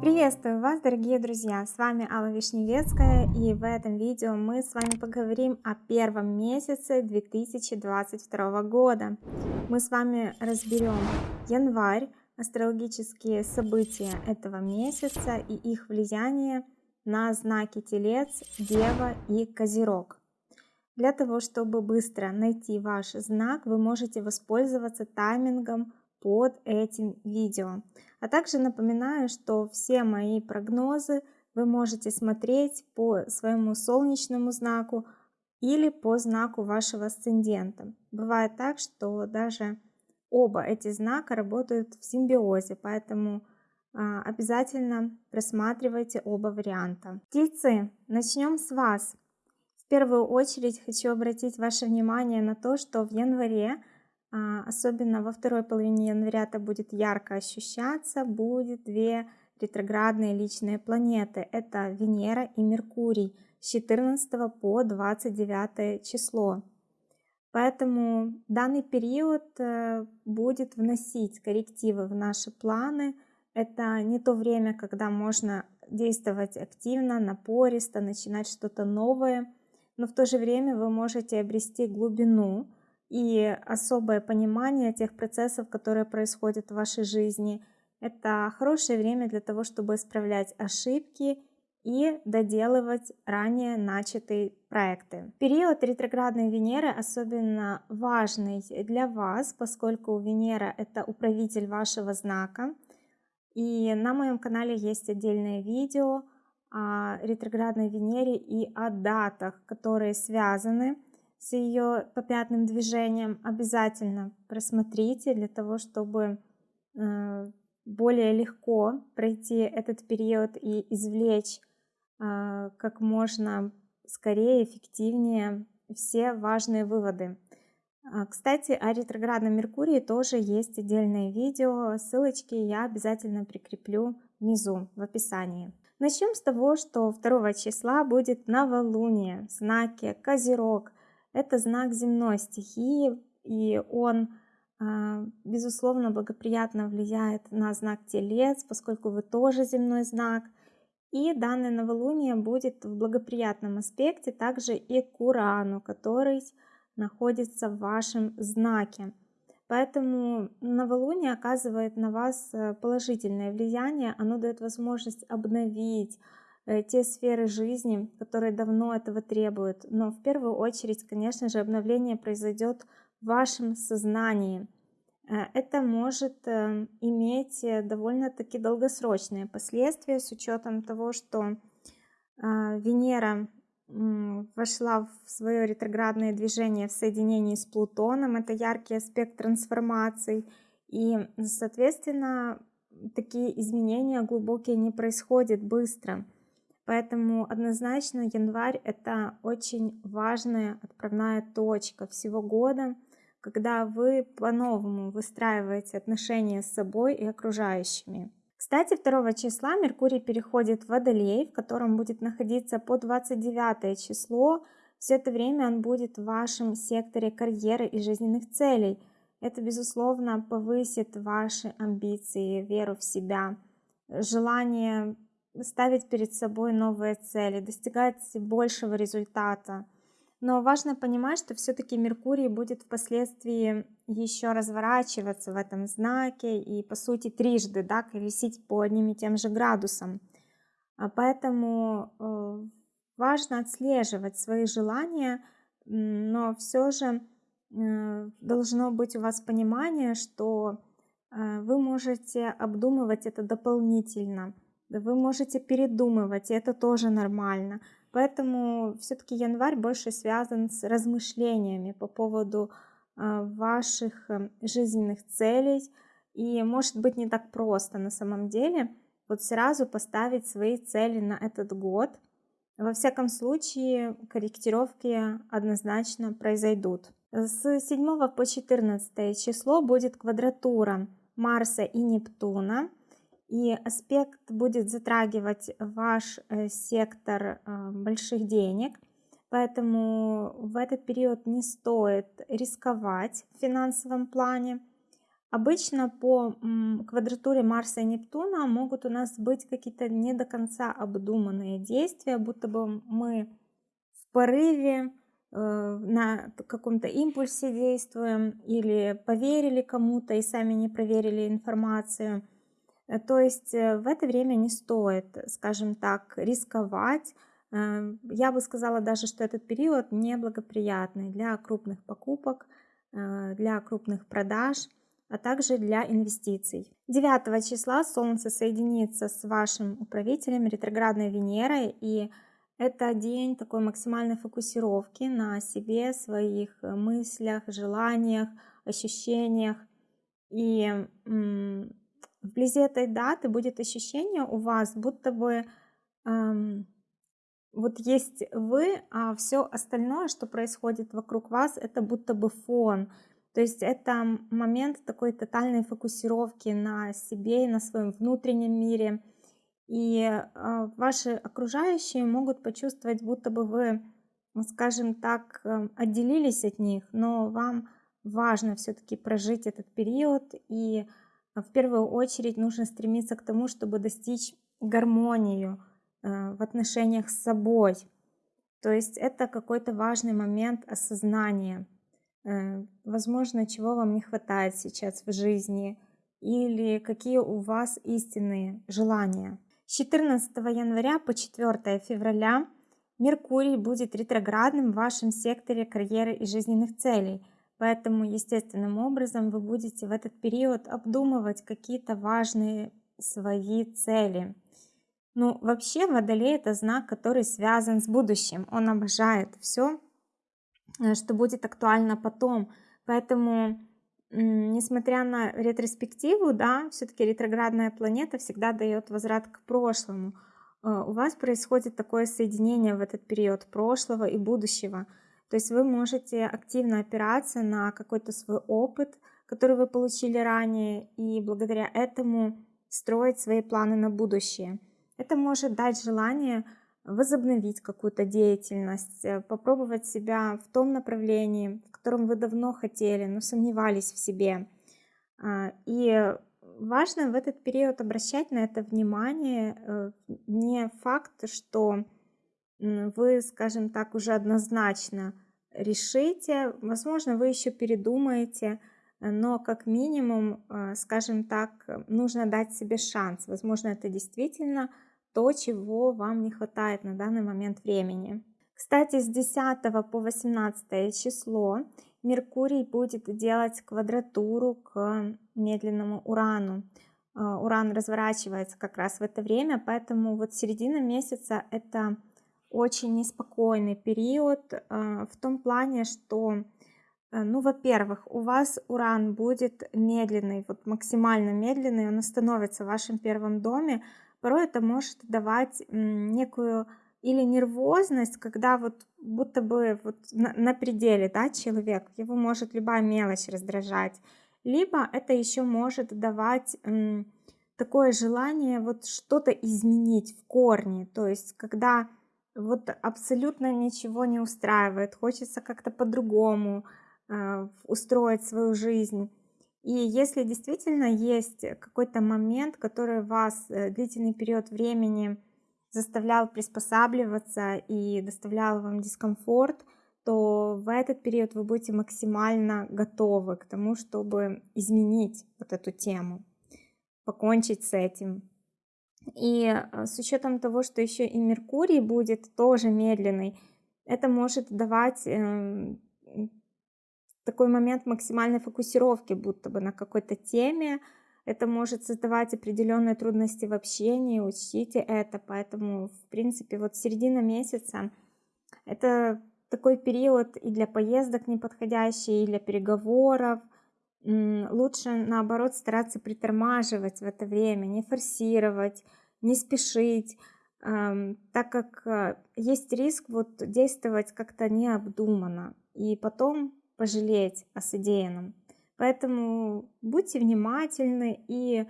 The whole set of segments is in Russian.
Приветствую вас, дорогие друзья! С вами Алла Вишневецкая, и в этом видео мы с вами поговорим о первом месяце 2022 года. Мы с вами разберем январь, астрологические события этого месяца и их влияние на знаки Телец, Дева и Козерог. Для того, чтобы быстро найти ваш знак, вы можете воспользоваться таймингом под этим видео. А также напоминаю, что все мои прогнозы вы можете смотреть по своему солнечному знаку или по знаку вашего асцендента. Бывает так, что даже оба эти знака работают в симбиозе, поэтому а, обязательно просматривайте оба варианта. Тельцы, начнем с вас. В первую очередь хочу обратить ваше внимание на то, что в январе, а, особенно во второй половине января это будет ярко ощущаться, будет две ретроградные личные планеты. Это Венера и Меркурий с 14 по 29 число. Поэтому данный период э, будет вносить коррективы в наши планы. Это не то время, когда можно действовать активно, напористо, начинать что-то новое, но в то же время вы можете обрести глубину и особое понимание тех процессов, которые происходят в вашей жизни. Это хорошее время для того, чтобы исправлять ошибки и доделывать ранее начатые проекты. Период ретроградной Венеры особенно важный для вас, поскольку Венера это управитель вашего знака. И на моем канале есть отдельное видео ретроградной Венере и о датах, которые связаны с ее попятным движением. Обязательно просмотрите для того, чтобы э, более легко пройти этот период и извлечь а, как можно скорее, эффективнее все важные выводы. А, кстати, о ретроградном Меркурии тоже есть отдельное видео, ссылочки я обязательно прикреплю внизу в описании. Начнем с того, что 2 числа будет новолуние в знаке Козерог. Это знак земной стихии, и он, а, безусловно, благоприятно влияет на знак Телец, поскольку вы тоже земной знак – и данное новолуние будет в благоприятном аспекте также и к Урану, который находится в вашем знаке. Поэтому новолуние оказывает на вас э, положительное влияние, оно дает возможность обновить э, те сферы жизни, которые давно этого требуют. Но в первую очередь, конечно же, обновление произойдет в вашем сознании. Э, это может иметь довольно-таки долгосрочные последствия с учетом того, что Венера вошла в свое ретроградное движение в соединении с Плутоном. Это яркий аспект трансформаций. И, соответственно, такие изменения глубокие не происходят быстро. Поэтому однозначно январь – это очень важная отправная точка всего года – когда вы по-новому выстраиваете отношения с собой и окружающими. Кстати, 2 числа Меркурий переходит в Водолей, в котором будет находиться по 29 число. Все это время он будет в вашем секторе карьеры и жизненных целей. Это, безусловно, повысит ваши амбиции, веру в себя, желание ставить перед собой новые цели, достигать большего результата. Но важно понимать, что все-таки Меркурий будет впоследствии еще разворачиваться в этом знаке и, по сути, трижды да, колесить по одним и тем же градусам. А поэтому э, важно отслеживать свои желания, но все же э, должно быть у вас понимание, что э, вы можете обдумывать это дополнительно, вы можете передумывать, и это тоже нормально. Поэтому все-таки январь больше связан с размышлениями по поводу а, ваших э, жизненных целей. И может быть не так просто на самом деле вот сразу поставить свои цели на этот год. Во всяком случае, корректировки однозначно произойдут. С 7 по 14 число будет квадратура Марса и Нептуна и аспект будет затрагивать ваш э, сектор э, больших денег, поэтому в этот период не стоит рисковать в финансовом плане. Обычно по квадратуре Марса и Нептуна могут у нас быть какие-то не до конца обдуманные действия, будто бы мы в порыве, э, на каком-то импульсе действуем или поверили кому-то и сами не проверили информацию. Э, то есть э, в это время не стоит, скажем так, рисковать. Я бы сказала даже, что этот период неблагоприятный для крупных покупок, для крупных продаж – а также для инвестиций. 9 числа Солнце соединится с вашим управителем ретроградной Венерой, и это день такой максимальной фокусировки на себе, своих э, мыслях, желаниях, ощущениях. И вблизи этой даты будет ощущение у вас, будто бы эм, вот есть вы, а все остальное, что происходит вокруг вас, это будто бы фон. То есть это момент такой тотальной фокусировки на себе и на своем внутреннем мире. И а, ваши окружающие могут почувствовать, будто бы вы, скажем так, э, отделились от них, но вам важно все-таки прожить этот период. И в первую очередь нужно стремиться к тому, чтобы достичь гармонию э, в отношениях с собой. То есть это какой-то важный момент осознания. Э, возможно, чего вам не хватает сейчас в жизни, или какие у вас истинные желания. С 14 января по 4 февраля Меркурий будет ретроградным в вашем секторе карьеры и жизненных целей, поэтому естественным образом вы будете в этот период обдумывать какие-то важные свои цели. Ну, вообще Водолей это знак, который связан с будущим. Он обожает все, Э, что будет актуально потом. Поэтому, несмотря на ретроспективу, да, все-таки ретроградная планета всегда дает возврат к прошлому. Э, у вас происходит такое соединение в этот период прошлого и будущего. То есть вы можете активно опираться на какой-то свой опыт, который вы получили ранее, и благодаря этому строить свои планы на будущее. Это может дать желание возобновить какую-то деятельность, э, попробовать себя в том направлении, в котором вы давно хотели, но сомневались в себе. А, и важно в этот период обращать на это внимание. Э, не факт, что вы, скажем так, уже однозначно решите, возможно, вы еще передумаете, но как минимум, э, скажем так, нужно дать себе шанс. Возможно, это действительно то, чего вам не хватает на данный момент времени. Кстати, с 10 по 18 число Меркурий будет делать квадратуру к медленному Урану. А, Уран разворачивается как раз в это время, поэтому вот середина месяца это очень неспокойный период а, в том плане, что, э, ну, во-первых, у вас Уран будет медленный, вот максимально медленный, он остановится в вашем первом доме, порой это может давать некую или нервозность, когда вот будто бы вот на, на пределе, да, человек, его может любая мелочь раздражать, либо это еще может давать такое желание вот что-то изменить в корне, то есть когда вот абсолютно ничего не устраивает, хочется как-то по-другому э, устроить свою жизнь, и если действительно есть какой-то момент, который вас э, длительный период времени заставлял приспосабливаться и доставлял вам дискомфорт, то в этот период вы будете максимально готовы к тому, чтобы изменить вот эту тему, покончить с этим. И э, с учетом того, что еще и Меркурий будет тоже медленный, это может давать эм, такой момент максимальной фокусировки будто бы на какой-то теме. Это может создавать определенные трудности в общении, учтите это. Поэтому, в принципе, вот середина месяца — это такой период и для поездок неподходящий, и для переговоров. Лучше, наоборот, стараться притормаживать в это время, не форсировать, не спешить, так как э, есть риск вот действовать как-то необдуманно. И потом пожалеть о содеянном. Поэтому будьте внимательны и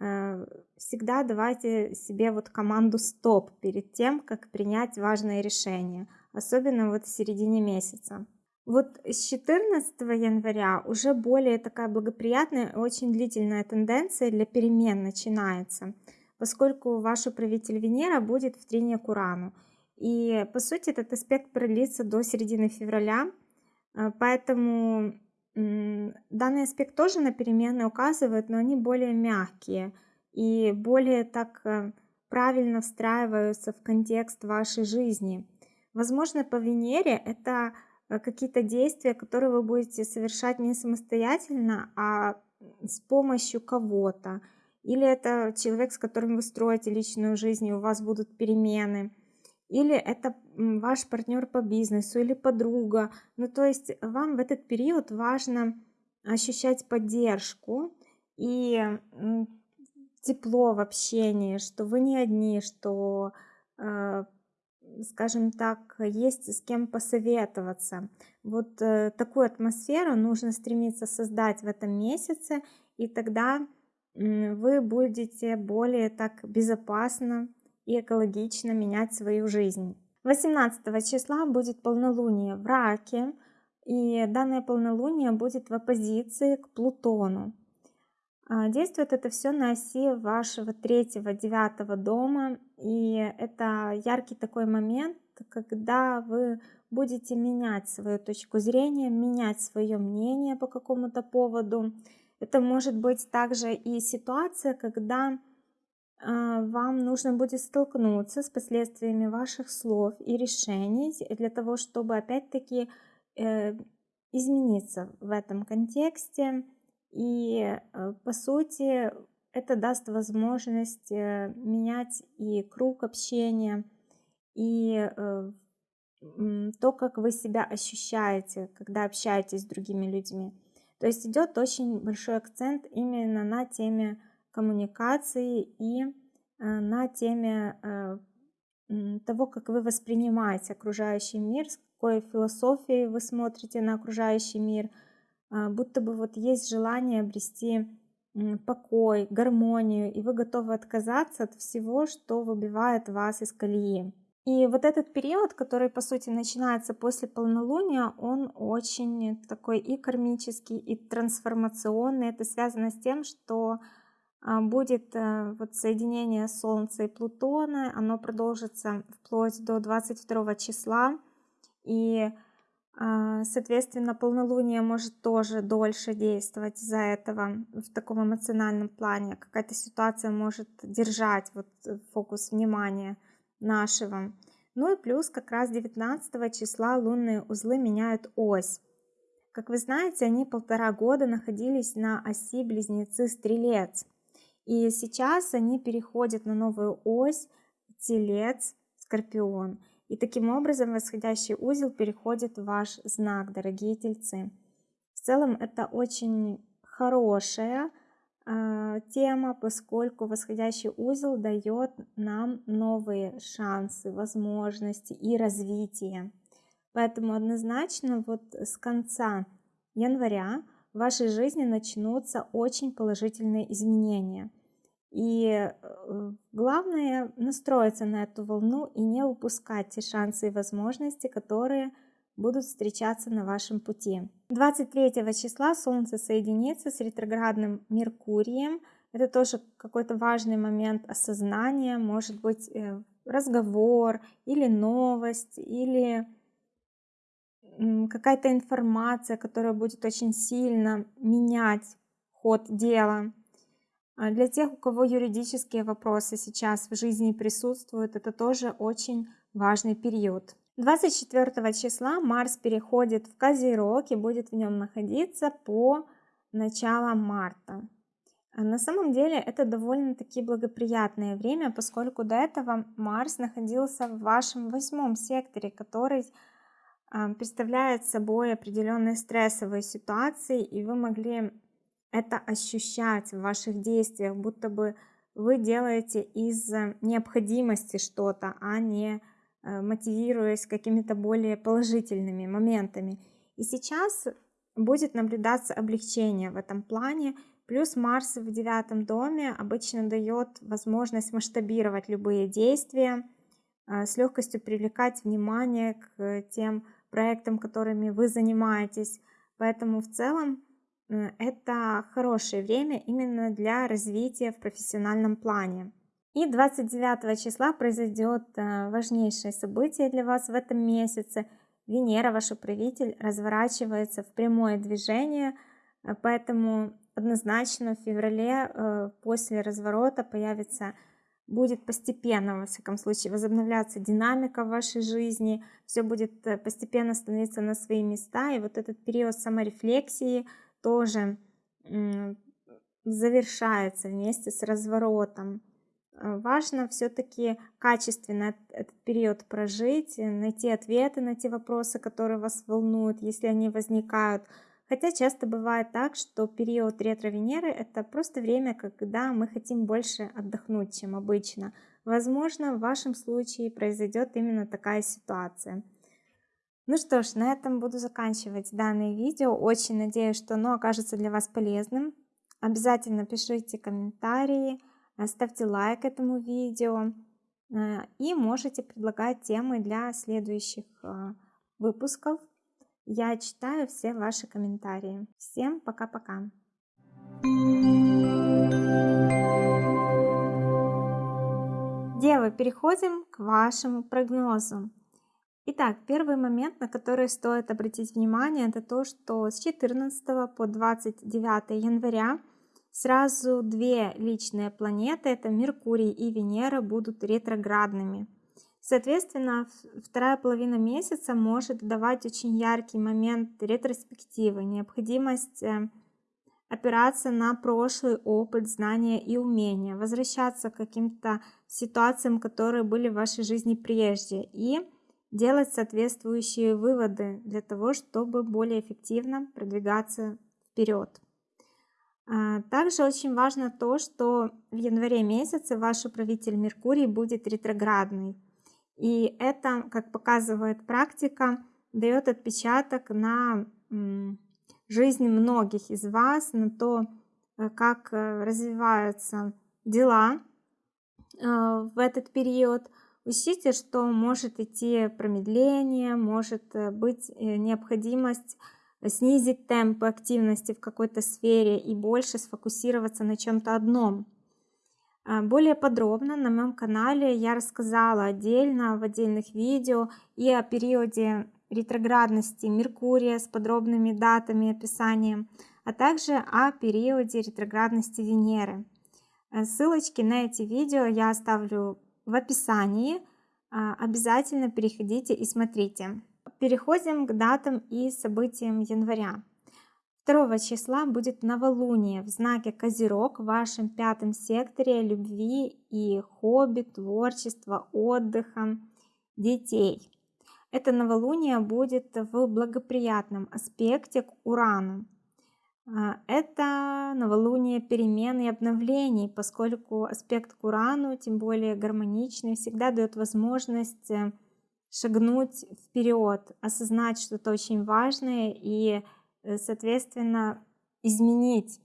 э, всегда давайте себе вот команду стоп перед тем, как принять важное решение, особенно вот в середине месяца. Вот с 14 января уже более такая благоприятная, очень длительная тенденция для перемен начинается, поскольку ваш управитель Венера будет в трине к Урану. И по сути этот аспект продлится до середины февраля, а, поэтому данный аспект тоже на перемены указывает, но они более мягкие и более так э, правильно встраиваются в контекст вашей жизни. Возможно, по Венере это э, какие-то действия, которые вы будете совершать не самостоятельно, а с помощью кого-то. Или это человек, с которым вы строите личную жизнь, и у вас будут перемены. Или это ваш партнер по бизнесу или подруга. Ну, то есть вам в этот период важно ощущать поддержку и тепло в общении, что вы не одни, что, э, скажем так, есть с кем посоветоваться. Вот э, такую атмосферу нужно стремиться создать в этом месяце, и тогда вы будете более так безопасно и экологично менять свою жизнь. 18 числа будет полнолуние в Раке, и данное полнолуние будет в оппозиции к Плутону. А, действует это все на оси вашего третьего, девятого дома, и это яркий такой момент, когда вы будете менять свою точку зрения, менять свое мнение по какому-то поводу. Это может быть также и ситуация, когда а, вам нужно будет столкнуться с последствиями ваших слов и решений для того, чтобы опять-таки э, измениться в этом контексте, и э, по сути это даст возможность э, менять и круг общения, и э, то, как вы себя ощущаете, когда общаетесь с другими людьми. То есть идет очень большой акцент именно на теме коммуникации и на теме того, как вы воспринимаете окружающий мир, с какой философией вы смотрите на окружающий мир – будто бы вот есть желание обрести покой, гармонию, и вы готовы отказаться от всего, что выбивает вас из колеи. И вот этот период, который по сути начинается после полнолуния, он очень такой и кармический, и трансформационный. Это связано с тем, что а, будет э, вот соединение Солнца и Плутона, оно продолжится вплоть до 22 числа. И соответственно, полнолуние может тоже дольше действовать из-за этого в таком эмоциональном плане. Какая-то ситуация может держать вот э, фокус внимания нашего. Ну и плюс как раз 19 числа лунные узлы меняют ось. Как вы знаете, они полтора года находились на оси Близнецы-Стрелец. И сейчас они переходят на новую ось Телец-Скорпион. И таким образом восходящий узел переходит в ваш знак, дорогие тельцы. В целом это очень хорошая э, тема, поскольку восходящий узел дает нам новые шансы, возможности и развитие. Поэтому однозначно вот с конца января в вашей жизни начнутся очень положительные изменения. И э, главное настроиться на эту волну и не упускать те шансы и возможности, которые будут встречаться на вашем пути. 23 числа Солнце соединится с ретроградным Меркурием. Это тоже какой-то важный момент осознания, может быть э, разговор или новость, или какая-то информация, которая будет очень сильно менять ход дела. А для тех, у кого юридические вопросы сейчас в жизни присутствуют, это тоже очень важный период. 24 числа Марс переходит в Козерог и будет в нем находиться по начало марта. А на самом деле это довольно-таки благоприятное время, поскольку до этого Марс находился в вашем восьмом секторе, который а, представляет собой определенные стрессовые ситуации, и вы могли это ощущать в ваших действиях, будто бы вы делаете из необходимости что-то, а не э, мотивируясь какими-то более положительными моментами. И сейчас будет наблюдаться облегчение в этом плане. Плюс Марс в девятом доме обычно дает возможность масштабировать любые действия, э, с легкостью привлекать внимание к тем проектам, которыми вы занимаетесь. Поэтому в целом э, это хорошее время именно для развития в профессиональном плане. И 29 числа произойдет э, важнейшее событие для вас в этом месяце. Венера, ваш управитель, разворачивается в прямое движение, э, поэтому однозначно в феврале э, после разворота появится будет постепенно, во всяком случае, возобновляться динамика в вашей жизни, все будет постепенно становиться на свои места, и вот этот период саморефлексии тоже завершается вместе с разворотом. Э, важно все-таки качественно этот период прожить, найти ответы на те вопросы, которые вас волнуют, если они возникают. Хотя часто бывает так, что период ретро-Венеры это просто время, когда мы хотим больше отдохнуть, чем обычно. Возможно, в вашем случае произойдет именно такая ситуация. Ну что ж, на этом буду заканчивать данное видео. Очень надеюсь, что оно окажется для вас полезным. Обязательно пишите комментарии, ставьте лайк этому видео э, и можете предлагать темы для следующих э, выпусков. Я читаю все ваши комментарии. Всем пока-пока. Девы, переходим к вашему прогнозу. Итак, первый момент, на который стоит обратить внимание, это то, что с 14 по 29 января Сразу две личные планеты, это Меркурий и Венера, будут ретроградными. Соответственно, вторая половина месяца может давать очень яркий момент ретроспективы, необходимость э, опираться на прошлый опыт, знания и умения, возвращаться к каким-то ситуациям, которые были в вашей жизни прежде, и делать соответствующие выводы для того, чтобы более эффективно продвигаться вперед. А, также очень важно то, что в январе месяце ваш управитель Меркурий будет ретроградный. И это, как показывает практика, дает отпечаток на жизнь многих из вас, на то, э, как э, развиваются дела э, в этот период. Учтите, что может идти промедление, может быть необходимость снизить темпы активности в какой-то сфере и больше сфокусироваться на чем-то одном. А, более подробно на моем канале я рассказала отдельно в отдельных видео и о периоде ретроградности Меркурия с подробными датами и описанием, а также о периоде ретроградности Венеры. Э, ссылочки на эти видео я оставлю в описании. А, обязательно переходите и смотрите. Переходим к датам и событиям января. 2 числа будет новолуние в знаке Козерог в вашем пятом секторе любви и хобби, творчества, отдыха, детей. Это новолуние будет в благоприятном аспекте к Урану. А, это новолуние перемен и обновлений, поскольку аспект к Урану, тем более гармоничный, всегда дает возможность э, шагнуть вперед, осознать что-то очень важное и, э, соответственно, изменить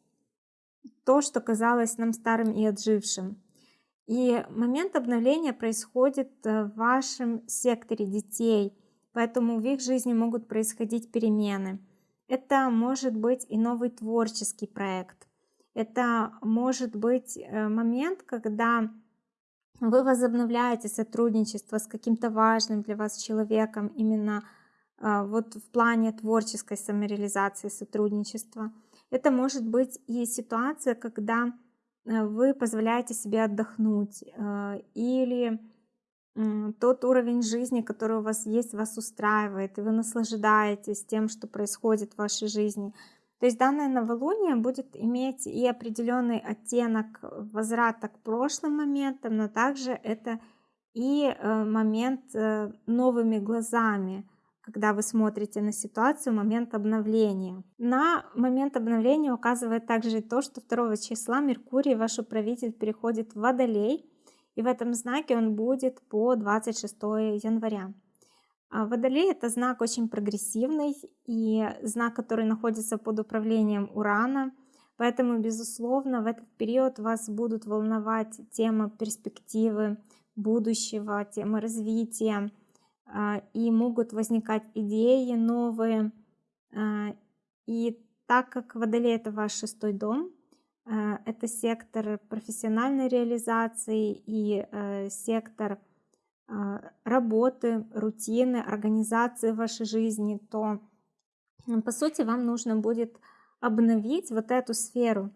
то, что казалось нам старым и отжившим. И момент обновления происходит э, в вашем секторе детей, поэтому в их жизни могут происходить перемены. Это может быть и новый творческий проект. Это может быть э, момент, когда вы возобновляете сотрудничество с каким-то важным для вас человеком именно а, вот в плане творческой самореализации сотрудничества. Это может быть и ситуация, когда э, вы позволяете себе отдохнуть э, или тот уровень жизни, который у вас есть, вас устраивает, и вы наслаждаетесь тем, что происходит в вашей жизни. То есть данное новолуние будет иметь и определенный оттенок возврата к прошлым моментам, но также это и э, момент э, новыми глазами, когда вы смотрите на ситуацию, момент обновления. На момент обновления указывает также и то, что 2 числа Меркурий, ваш управитель, переходит в Водолей, и в этом знаке он будет по 26 января. А Водолей это знак очень прогрессивный и знак, который находится под управлением Урана. Поэтому, безусловно, в этот период вас будут волновать темы перспективы будущего, темы развития, и могут возникать идеи новые. И так как Водолей это ваш шестой дом, это сектор профессиональной реализации и сектор работы, рутины, организации вашей жизни, то по сути вам нужно будет обновить вот эту сферу,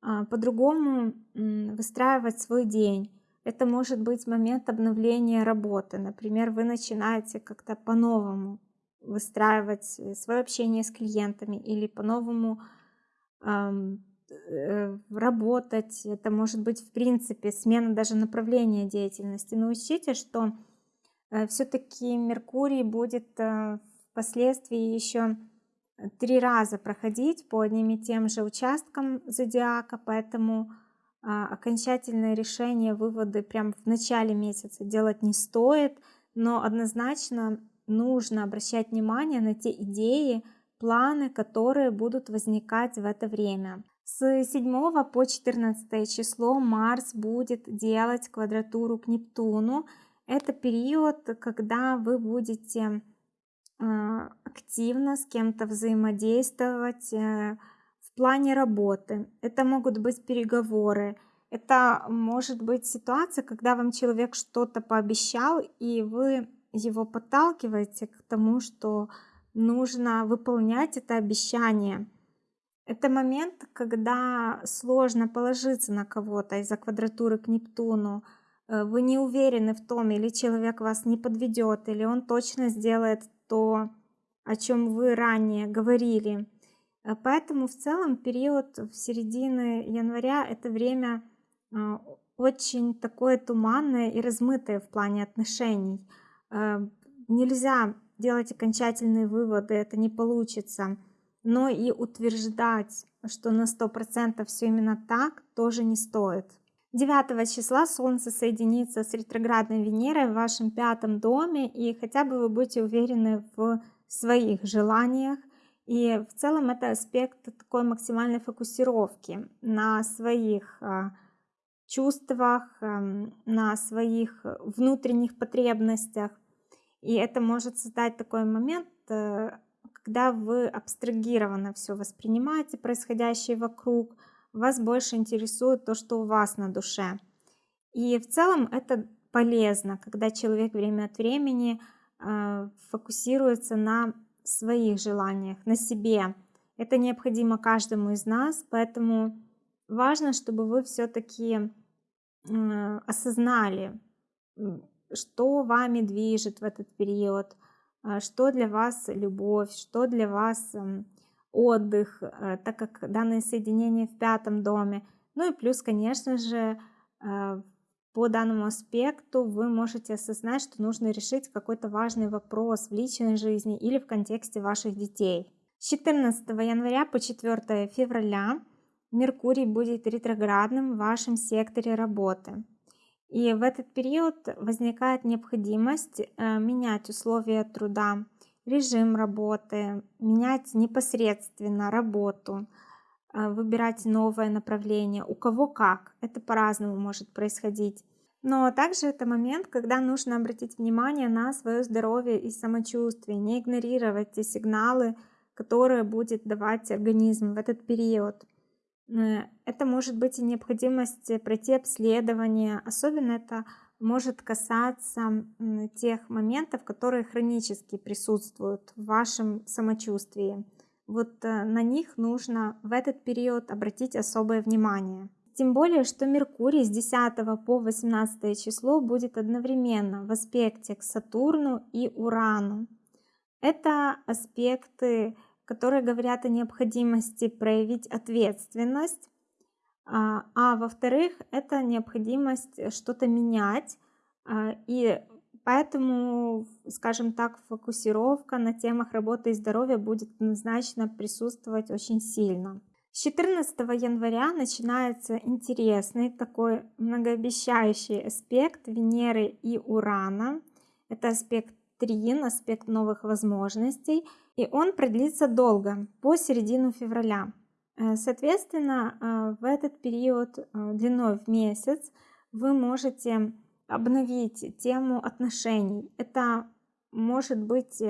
а, по-другому выстраивать свой день. Это может быть момент обновления работы. Например, вы начинаете как-то по-новому выстраивать э, свое общение с клиентами или по-новому э, работать. Это может быть, в принципе, смена даже направления деятельности. Но учтите, что э, все-таки Меркурий будет впоследствии еще три раза проходить по одним и тем же участкам зодиака, поэтому а, окончательное решение, выводы прямо в начале месяца делать не стоит, но однозначно нужно обращать внимание на те идеи, планы, которые будут возникать в это время. С 7 по 14 число Марс будет делать квадратуру к Нептуну. Это период, когда вы будете а, активно с кем-то взаимодействовать э, в плане работы. Это могут быть переговоры, это может быть ситуация, когда вам человек что-то пообещал, и вы его подталкиваете к тому, что нужно выполнять это обещание. Это момент, когда сложно положиться на кого-то из-за квадратуры к Нептуну. Э, вы не уверены в том, или человек вас не подведет, или он точно сделает то, о чем вы ранее говорили. Э, поэтому в целом период в середине января это время а, очень такое туманное и размытое в плане отношений. Э, нельзя делать окончательные выводы, это не получится. Но и утверждать, что на 100% все именно так, тоже не стоит. 9 числа Солнце соединится с ретроградной Венерой в вашем пятом доме, и хотя бы вы будете уверены в своих желаниях. И в целом это аспект такой максимальной фокусировки на своих а, чувствах, эм, на своих внутренних потребностях. И это может создать такой момент, э, когда вы абстрагированно все воспринимаете происходящее вокруг, вас больше интересует то, что у вас на душе. И в целом это полезно, когда человек время от времени э, фокусируется на своих желаниях, на себе. Это необходимо каждому из нас, поэтому важно, чтобы вы все-таки э, осознали, что вами движет в этот период, э, что для вас любовь, что для вас эм, отдых, э, так как данное соединение в пятом доме. Ну и плюс, конечно же, э, по данному аспекту вы можете осознать, что нужно решить какой-то важный вопрос в личной жизни или в контексте ваших детей. С 14 января по 4 февраля Меркурий будет ретроградным в вашем секторе работы. И в этот период возникает необходимость э, менять условия труда, режим работы, менять непосредственно работу, э, выбирать новое направление, у кого как, это по-разному может происходить. Но также это момент, когда нужно обратить внимание на свое здоровье и самочувствие, не игнорировать те сигналы, которые будет давать организм в этот период. Э, это может быть и необходимость пройти обследование, особенно это может касаться тех моментов, которые хронически присутствуют в вашем самочувствии. Вот э, на них нужно в этот период обратить особое внимание. Тем более, что Меркурий с 10 по 18 число будет одновременно в аспекте к Сатурну и Урану. Это аспекты, которые говорят о необходимости проявить ответственность, а, а во-вторых, это необходимость что-то менять, а, и поэтому, скажем так, фокусировка на темах работы и здоровья будет однозначно присутствовать очень сильно. С 14 января начинается интересный такой многообещающий аспект Венеры и Урана. Это аспект Трин, аспект новых возможностей, и он продлится долго, по середину февраля. Э, соответственно, э, в этот период э, длиной в месяц вы можете обновить тему отношений. Это может быть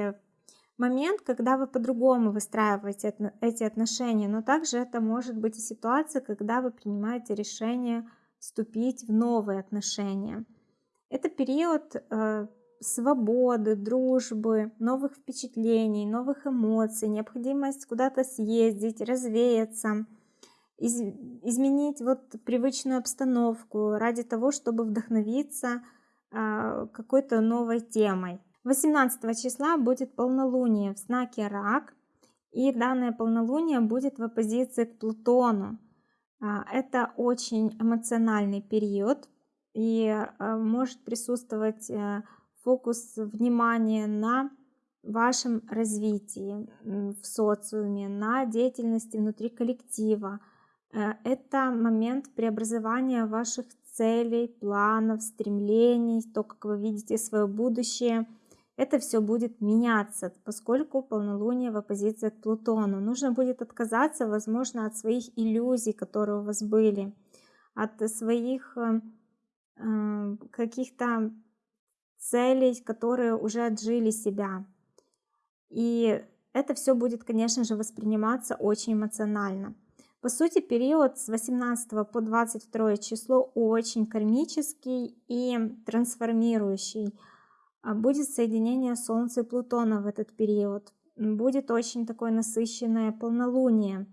момент, когда вы по-другому выстраиваете эти отношения, но также это может быть и ситуация, когда вы принимаете решение вступить в новые отношения. Это период свободы, дружбы, новых впечатлений, новых эмоций, необходимость куда-то съездить, развеяться, из, изменить вот привычную обстановку ради того, чтобы вдохновиться э, какой-то новой темой. 18 числа будет полнолуние в знаке Рак, и данное полнолуние будет в оппозиции к Плутону. А, это очень эмоциональный период, и а, может присутствовать э, фокус внимания на вашем развитии в социуме, на деятельности внутри коллектива. Э, это момент преобразования ваших целей, планов, стремлений, то, как вы видите свое будущее – это все будет меняться, поскольку полнолуние в оппозиции к Плутону. Нужно будет отказаться, возможно, от своих иллюзий, которые у вас были, от своих э, э, каких-то целей, которые уже отжили себя. И это все будет, конечно же, восприниматься очень эмоционально. По сути, период с 18 по 22 число очень кармический и трансформирующий. А будет соединение Солнца и Плутона в этот период. Будет очень такое насыщенное полнолуние,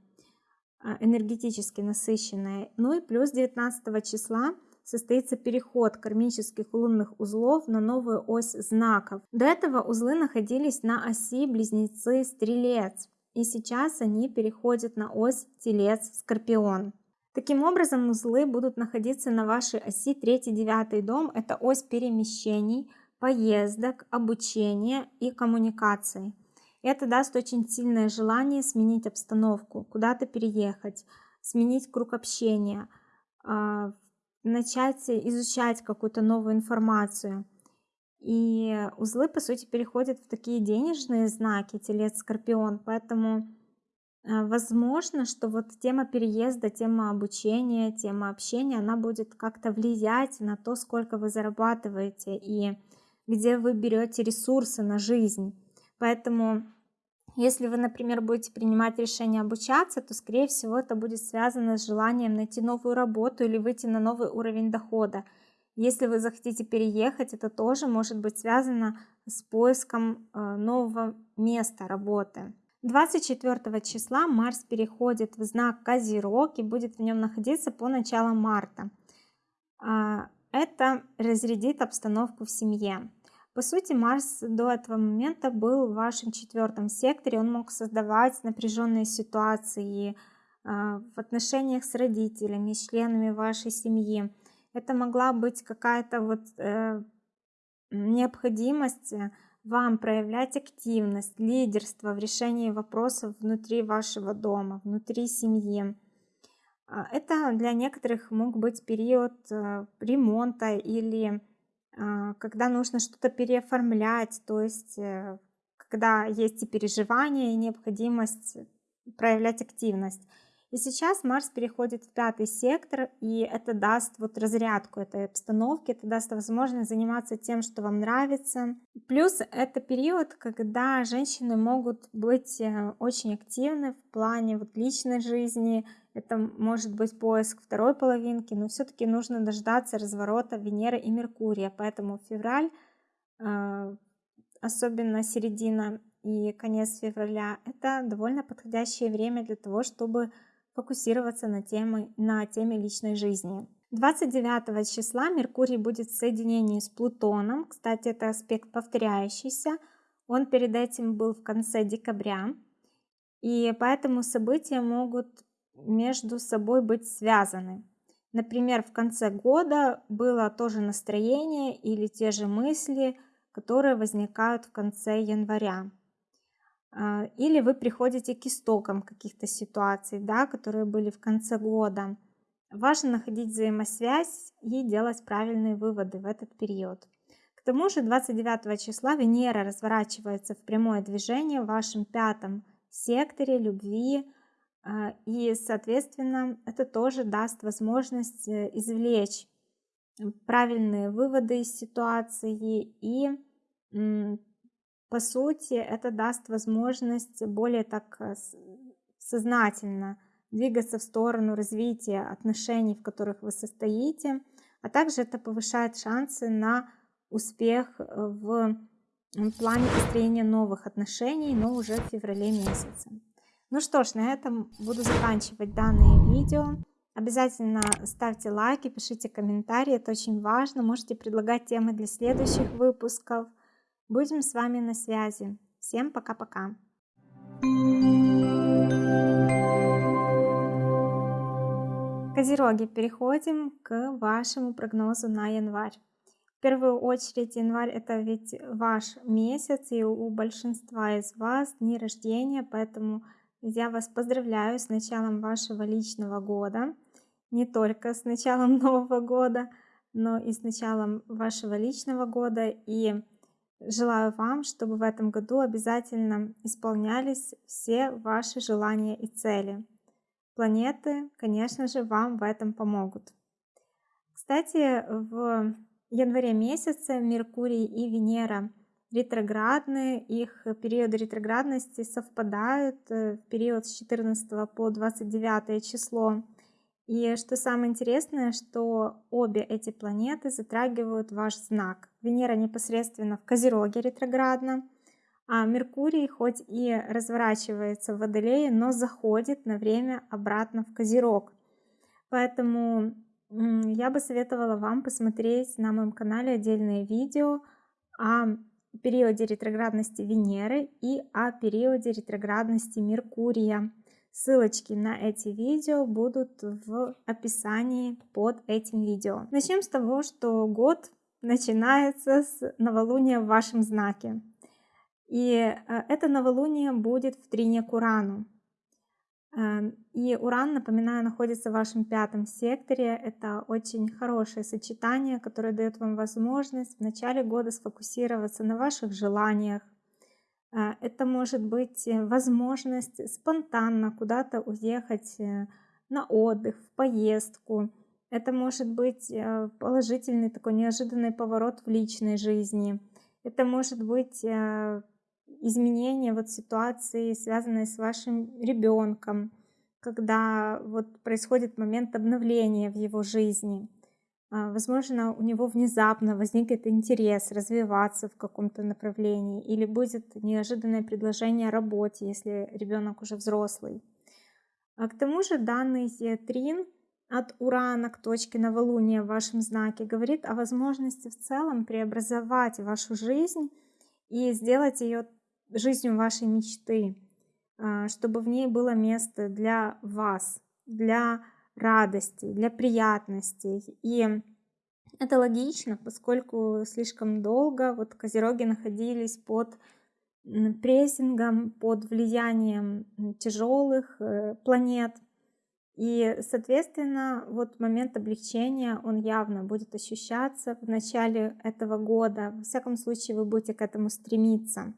а, энергетически насыщенное. Ну и плюс 19 числа состоится переход кармических лунных узлов на новую ось знаков. До этого узлы находились на оси Близнецы-Стрелец, и сейчас они переходят на ось Телец-Скорпион. Таким образом, узлы будут находиться на вашей оси 3-9 дом, это ось перемещений – поездок, обучения и коммуникаций. Это даст очень сильное желание сменить обстановку, куда-то переехать, сменить круг общения, а, начать изучать какую-то новую информацию. И узлы, по сути, переходят в такие денежные знаки, телец, скорпион, поэтому а, возможно, что вот тема переезда, тема обучения, тема общения, она будет как-то влиять на то, сколько вы зарабатываете и где вы берете ресурсы на жизнь. Поэтому, если вы, например, будете принимать решение обучаться, то, скорее всего, это будет связано с желанием найти новую работу или выйти на новый уровень дохода. Если вы захотите переехать, это тоже может быть связано с поиском э, нового места работы. 24 числа Марс переходит в знак Козерог и будет в нем находиться по началу марта. А, это разрядит обстановку в семье. По сути, Марс до этого момента был в вашем четвертом секторе, он мог создавать напряженные ситуации а, в отношениях с родителями, с членами вашей семьи. Это могла быть какая-то вот э, необходимость вам проявлять активность, лидерство в решении вопросов внутри вашего дома, внутри семьи. А, это для некоторых мог быть период э, ремонта или когда нужно что-то переоформлять, то есть э, когда есть и переживания, и необходимость проявлять активность. И сейчас Марс переходит в пятый сектор, и это даст вот разрядку этой обстановки, это даст возможность заниматься тем, что вам нравится. Плюс это период, когда женщины могут быть э, очень активны в плане вот личной жизни, это может быть поиск второй половинки, но все-таки нужно дождаться разворота Венеры и Меркурия, поэтому февраль, а, особенно середина и конец февраля, это довольно подходящее время для того, чтобы фокусироваться на теме, на теме личной жизни. 29 числа Меркурий будет в соединении с Плутоном. Кстати, это аспект повторяющийся. Он перед этим был в конце декабря. И поэтому события могут между собой быть связаны. Например, в конце года было тоже настроение или те же мысли, которые возникают в конце января. А, или вы приходите к истокам каких-то ситуаций, да, которые были в конце года. Важно находить взаимосвязь и делать правильные выводы в этот период. К тому же 29 числа Венера разворачивается в прямое движение в вашем пятом секторе любви, а, и, соответственно, это тоже даст возможность э, извлечь правильные выводы из ситуации и По сути, это даст возможность более так э, сознательно двигаться в сторону развития отношений, в которых вы состоите, а также это повышает шансы на успех э, в плане построения новых отношений, но уже в феврале месяце. Ну что ж, на этом буду заканчивать данное видео. Обязательно ставьте лайки, пишите комментарии, это очень важно. Можете предлагать темы для следующих выпусков. Будем с вами на связи. Всем пока-пока. Козероги, переходим к вашему прогнозу на январь. В первую очередь январь это ведь ваш месяц, и у большинства из вас дни рождения, поэтому я вас поздравляю с началом вашего личного года. Не только с началом Нового года, но и с началом вашего личного года. И желаю вам, чтобы в этом году обязательно исполнялись все ваши желания и цели. Планеты, конечно же, вам в этом помогут. Кстати, в январе месяце Меркурий и Венера – ретроградные, их периоды ретроградности совпадают э, в период с 14 по 29 число. И что самое интересное, что обе эти планеты затрагивают ваш знак. Венера непосредственно в Козероге ретроградно, а Меркурий хоть и разворачивается в Водолее, но заходит на время обратно в Козерог. Поэтому я бы советовала вам посмотреть на моем канале отдельное видео о периоде ретроградности Венеры и о периоде ретроградности Меркурия. Ссылочки на эти видео будут в описании под этим видео. Начнем с того, что год начинается с новолуния в вашем знаке. И э, это новолуние будет в трине к Урану. Эм, и Уран, напоминаю, находится в вашем пятом секторе. Это очень хорошее сочетание, которое дает вам возможность в начале года сфокусироваться на ваших желаниях. Э, это может быть э, возможность спонтанно куда-то уехать э, на отдых, в поездку. Это может быть положительный такой неожиданный поворот в личной жизни. Это может быть изменения вот ситуации, связанные с вашим ребенком, когда вот происходит момент обновления в его жизни. А, возможно, у него внезапно возникнет интерес развиваться в каком-то направлении или будет неожиданное предложение о работе, если ребенок уже взрослый. А к тому же данный трин от Урана к точке новолуния в вашем знаке говорит о возможности в целом преобразовать вашу жизнь и сделать ее жизнью вашей мечты, а, чтобы в ней было место для вас, для радости, для приятностей. И это логично, поскольку слишком долго вот козероги находились под прессингом, под влиянием тяжелых э, планет. И, соответственно, вот момент облегчения, он явно будет ощущаться в начале этого года. Во всяком случае, вы будете к этому стремиться.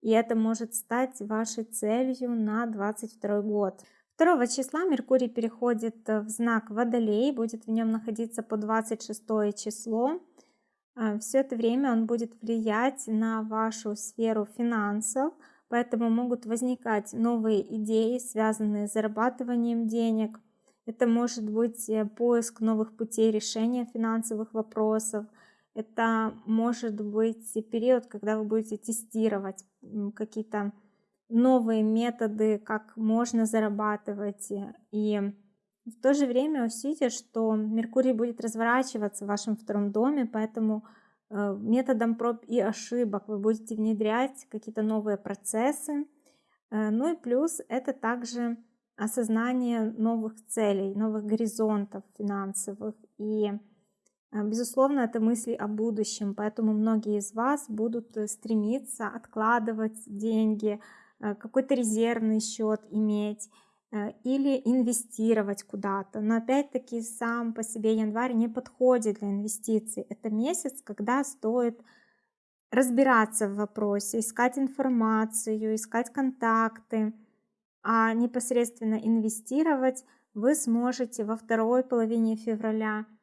И это может стать вашей целью на 22 год. 2 числа Меркурий переходит в знак Водолей, будет в нем находиться по 26 число. А, Все это время он будет влиять на вашу сферу финансов, поэтому могут возникать новые идеи, связанные с зарабатыванием денег. Это может быть э, поиск новых путей решения финансовых вопросов – это может быть период, когда вы будете тестировать какие-то новые методы, как можно зарабатывать. И в то же время учтите, что Меркурий будет разворачиваться в вашем втором доме, поэтому э, методом проб и ошибок вы будете внедрять какие-то новые процессы. Э, ну и плюс это также осознание новых целей, новых горизонтов финансовых. И а, безусловно, это мысли о будущем, поэтому многие из вас будут э, стремиться откладывать деньги, э, какой-то резервный счет иметь э, или инвестировать куда-то. Но опять-таки сам по себе январь не подходит для инвестиций. Это месяц, когда стоит разбираться в вопросе, искать информацию, искать контакты, а непосредственно инвестировать вы сможете во второй половине февраля –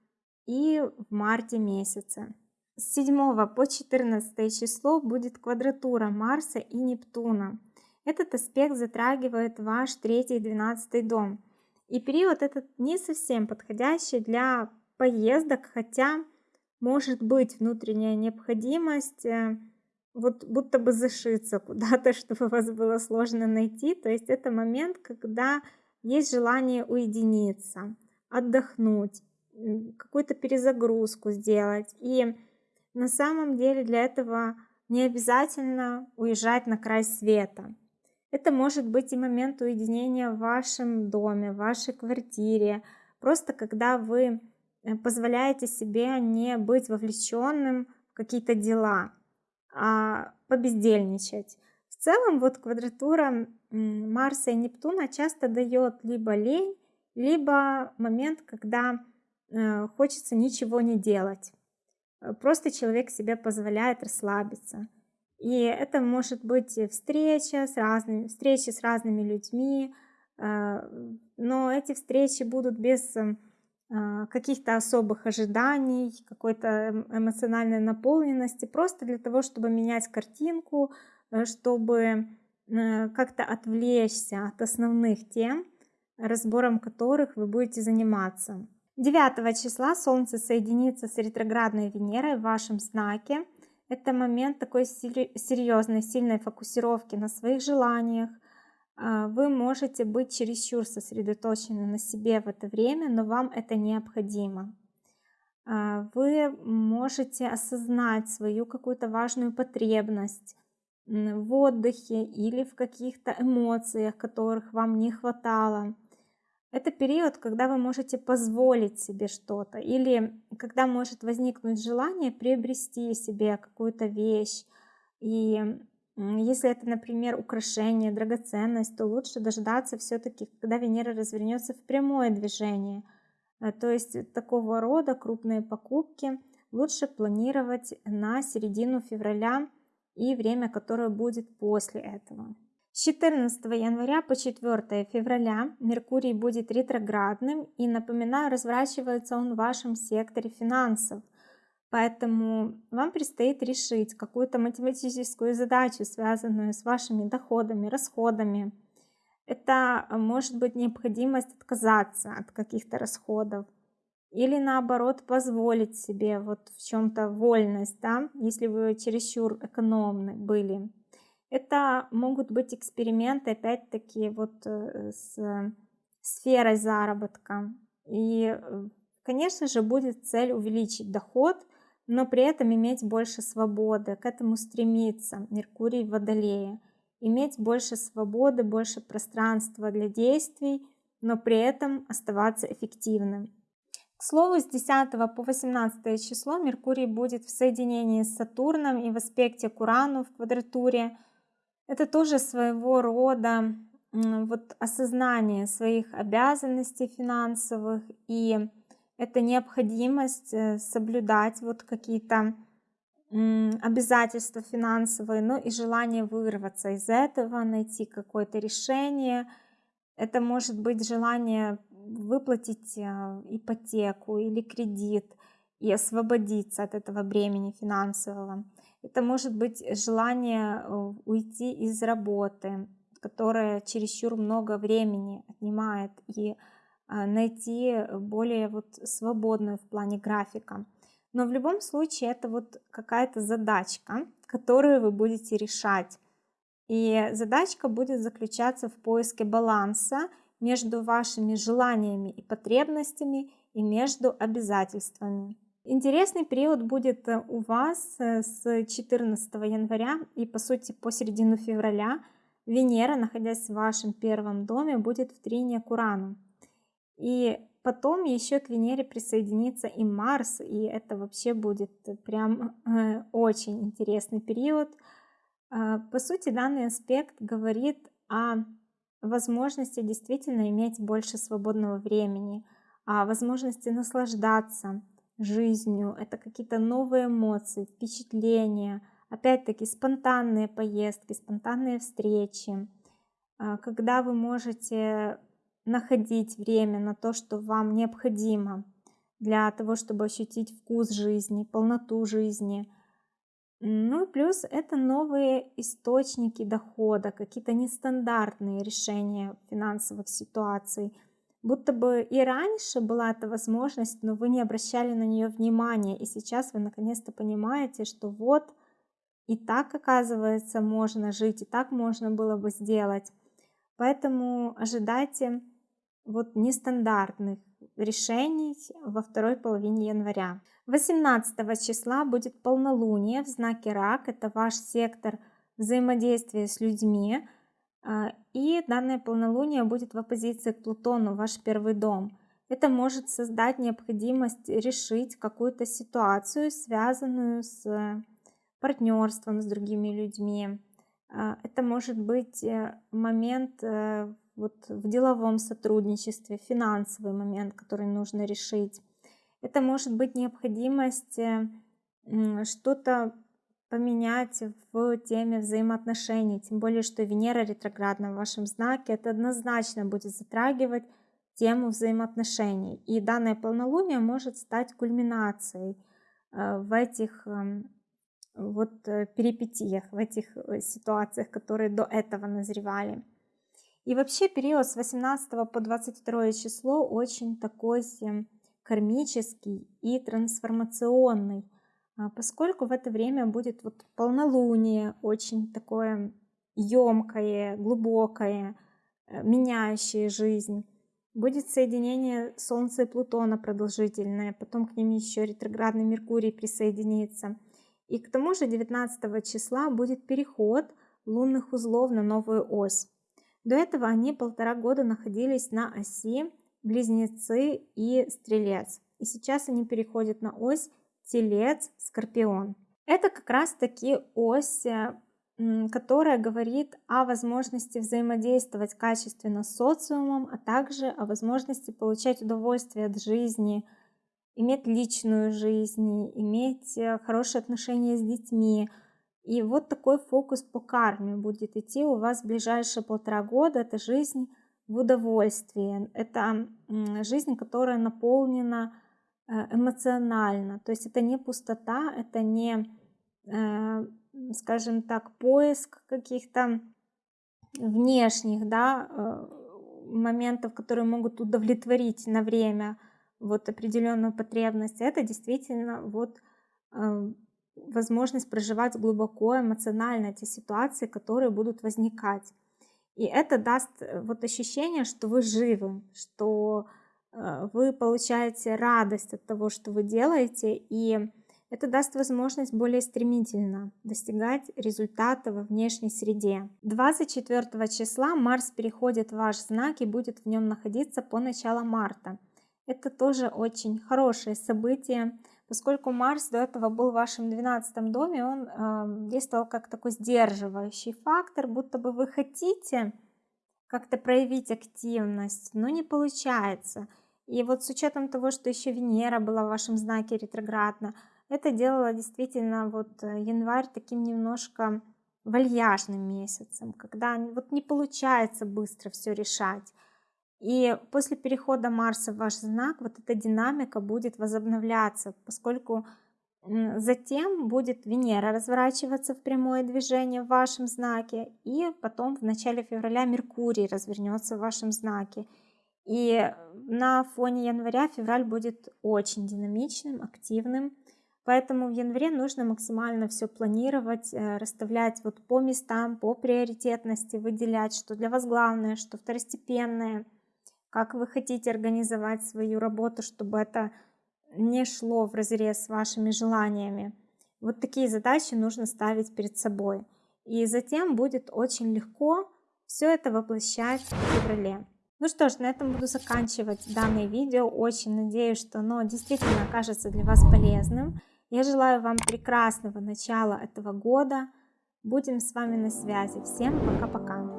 и в марте месяце. с 7 по 14 число будет квадратура Марса и Нептуна. Этот аспект затрагивает ваш 3 и 12 дом. И период этот не совсем подходящий для поездок, хотя может быть внутренняя необходимость э, вот будто бы зашиться куда-то, чтобы вас было сложно найти. То есть это момент, когда есть желание уединиться, отдохнуть, какую-то перезагрузку сделать. И на самом деле для этого не обязательно уезжать на край света. Это может быть и момент уединения в вашем доме, в вашей квартире. Просто когда вы э, позволяете себе не быть вовлеченным в какие-то дела, а побездельничать. В целом вот квадратура Марса и Нептуна часто дает либо лень, либо момент, когда э, хочется ничего не делать. Э, просто человек себе позволяет расслабиться. И это может быть встреча с разными, встречи с разными людьми, э, но эти встречи будут без каких-то особых ожиданий, какой-то эм, эмоциональной наполненности, просто для того, чтобы менять картинку, чтобы как-то отвлечься от основных тем, разбором которых вы будете заниматься. 9 числа Солнце соединится с ретроградной Венерой в вашем знаке. Это момент такой серьезной, сильной фокусировки на своих желаниях. А, вы можете быть чересчур сосредоточены на себе в это время, но вам это необходимо. А, вы можете осознать свою какую-то важную потребность в отдыхе или в каких-то эмоциях, которых вам не хватало. Это период, когда вы можете позволить себе что-то или когда может возникнуть желание приобрести себе какую-то вещь. И если это, например, украшение, драгоценность, то лучше дождаться все-таки, когда Венера развернется в прямое движение. Э, то есть такого рода крупные покупки лучше планировать на середину февраля и время, которое будет после этого. С 14 января по 4 февраля Меркурий будет ретроградным и, напоминаю, разворачивается он в вашем секторе финансов. Поэтому вам предстоит решить какую-то математическую задачу, связанную с вашими доходами, расходами. Это может быть необходимость отказаться от каких-то расходов или наоборот позволить себе вот в чем-то вольность, да, если вы чересчур экономны были. Это могут быть эксперименты, опять-таки, вот э, с сферой заработка. И, э, конечно же, будет цель увеличить доход, но при этом иметь больше свободы, к этому стремиться, Меркурий в Водолее. Иметь больше свободы, больше пространства для действий, но при этом оставаться эффективным. К слову, с 10 по 18 число Меркурий будет в соединении с Сатурном и в аспекте к Урану в квадратуре – это тоже своего рода вот осознание своих обязанностей финансовых и это необходимость э, соблюдать вот какие-то обязательства финансовые, но и желание вырваться из этого, найти какое-то решение. Это может быть желание выплатить э, ипотеку или кредит и освободиться от этого бремени финансового. Это может быть желание э, уйти из работы, которая чересчур много времени отнимает, и а, найти более вот свободную в плане графика. Но в любом случае это вот какая-то задачка, которую вы будете решать. И задачка будет заключаться в поиске баланса между вашими желаниями и потребностями и между обязательствами. Интересный период будет э, у вас э, с 14 января и по сути по середину февраля. Венера, находясь в вашем первом доме, будет в трине к Урану. И потом еще к Венере присоединится и Марс, и это вообще будет прям э, очень интересный период. А, по сути, данный аспект говорит о возможности действительно иметь больше свободного времени, о возможности наслаждаться жизнью, это какие-то новые эмоции, впечатления, опять-таки спонтанные поездки, спонтанные встречи, а, когда вы можете находить время на то, что вам необходимо для того, чтобы ощутить вкус жизни, полноту жизни. Ну и плюс это новые источники дохода, какие-то нестандартные решения финансовых ситуаций. Будто бы и раньше была эта возможность, но вы не обращали на нее внимания. И сейчас вы наконец-то понимаете, что вот и так, оказывается, можно жить, и так можно было бы сделать. Поэтому ожидайте вот нестандартных решений во второй половине января. 18 числа будет полнолуние в знаке Рак, это ваш сектор взаимодействия с людьми, а, и данное полнолуние будет в оппозиции к Плутону, ваш первый дом. Это может создать необходимость решить какую-то ситуацию, связанную с партнерством с другими людьми. А, это может быть э, момент э, вот в деловом сотрудничестве, финансовый момент, который нужно решить. Это может быть необходимость э, что-то поменять в теме взаимоотношений, тем более, что Венера ретроградна в вашем знаке, это однозначно будет затрагивать тему взаимоотношений. И данное полнолуние может стать кульминацией в этих эм, вот э, перипетиях, в этих э, ситуациях, которые до этого назревали. И вообще период с 18 по 22 число очень такой кармический и трансформационный, поскольку в это время будет вот полнолуние, очень такое емкое, глубокое, э, меняющее жизнь. Будет соединение Солнца и Плутона продолжительное, потом к ним еще ретроградный Меркурий присоединится. И к тому же 19 числа будет переход лунных узлов на новую ось. До этого они полтора года находились на оси Близнецы и Стрелец. И сейчас они переходят на ось Телец, Скорпион. Это как раз таки ось, э, которая говорит о возможности взаимодействовать качественно с социумом, а также о возможности получать удовольствие от жизни – иметь личную жизнь, иметь э, хорошие отношения с детьми. И вот такой фокус по карме будет идти у вас в ближайшие полтора года. Это жизнь в удовольствии. Это жизнь, которая наполнена эмоционально. То есть это не пустота, это не, э, скажем так, поиск каких-то внешних да, моментов, которые могут удовлетворить на время вот определенную потребность, это действительно вот э, возможность проживать глубоко эмоционально эти ситуации, которые будут возникать. И это даст э, вот ощущение, что вы живы, что э, вы получаете радость от того, что вы делаете, и это даст возможность более стремительно достигать результата во внешней среде. 24 числа Марс переходит в ваш знак и будет в нем находиться по началу марта. Это тоже очень хорошее событие, поскольку Марс до этого был в вашем 12 доме, он э, действовал как такой сдерживающий фактор, будто бы вы хотите как-то проявить активность, но не получается. И вот с учетом того, что еще Венера была в вашем знаке ретроградно, это делало действительно вот э, январь таким немножко вальяжным месяцем, когда вот не получается быстро все решать. И после перехода Марса в ваш знак вот эта динамика будет возобновляться, поскольку затем будет Венера разворачиваться в прямое движение в вашем знаке, и потом в начале февраля Меркурий развернется в вашем знаке. И на фоне января февраль будет очень динамичным, активным, поэтому в январе нужно максимально все планировать, э, расставлять вот по местам, по приоритетности, выделять, что для вас главное, что второстепенное – как вы хотите организовать свою работу, чтобы это не шло в разрез с вашими желаниями. Вот такие задачи нужно ставить перед собой. И затем будет очень легко все это воплощать в феврале. Ну что ж, на этом буду заканчивать данное видео. Очень надеюсь, что оно действительно окажется для вас полезным. Я желаю вам прекрасного начала этого года. Будем с вами на связи. Всем пока-пока.